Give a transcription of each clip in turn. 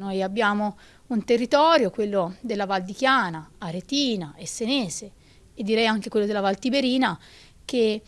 Noi abbiamo un territorio, quello della Val di Chiana, Aretina Senese e direi anche quello della Val Tiberina che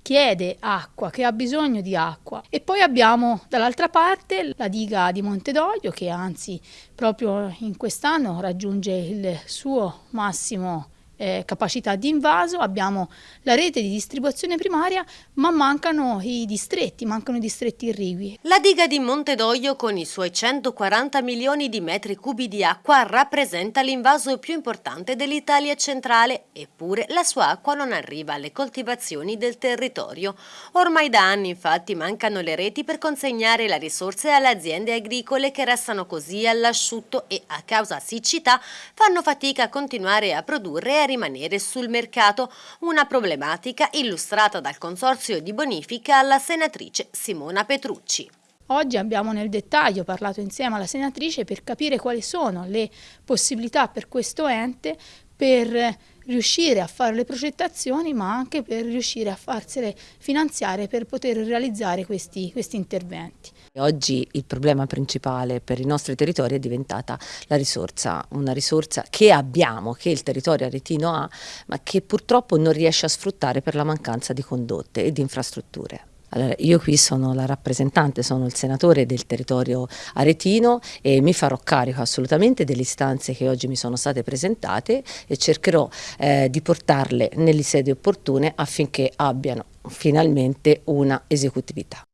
chiede acqua, che ha bisogno di acqua. E poi abbiamo dall'altra parte la diga di Montedoglio che anzi proprio in quest'anno raggiunge il suo massimo eh, capacità di invaso, abbiamo la rete di distribuzione primaria, ma mancano i distretti, mancano i distretti irrigui. La diga di Montedoglio con i suoi 140 milioni di metri cubi di acqua rappresenta l'invaso più importante dell'Italia centrale, eppure la sua acqua non arriva alle coltivazioni del territorio. Ormai da anni infatti mancano le reti per consegnare la risorsa alle aziende agricole che restano così all'asciutto e a causa siccità fanno fatica a continuare a produrre e a rimanere sul mercato, una problematica illustrata dal Consorzio di Bonifica alla senatrice Simona Petrucci. Oggi abbiamo nel dettaglio parlato insieme alla senatrice per capire quali sono le possibilità per questo ente per riuscire a fare le progettazioni ma anche per riuscire a farsele finanziare per poter realizzare questi, questi interventi. Oggi il problema principale per i nostri territori è diventata la risorsa, una risorsa che abbiamo, che il territorio aretino ha, ma che purtroppo non riesce a sfruttare per la mancanza di condotte e di infrastrutture. Allora, io qui sono la rappresentante, sono il senatore del territorio aretino e mi farò carico assolutamente delle istanze che oggi mi sono state presentate e cercherò eh, di portarle nelle sedi opportune affinché abbiano finalmente una esecutività.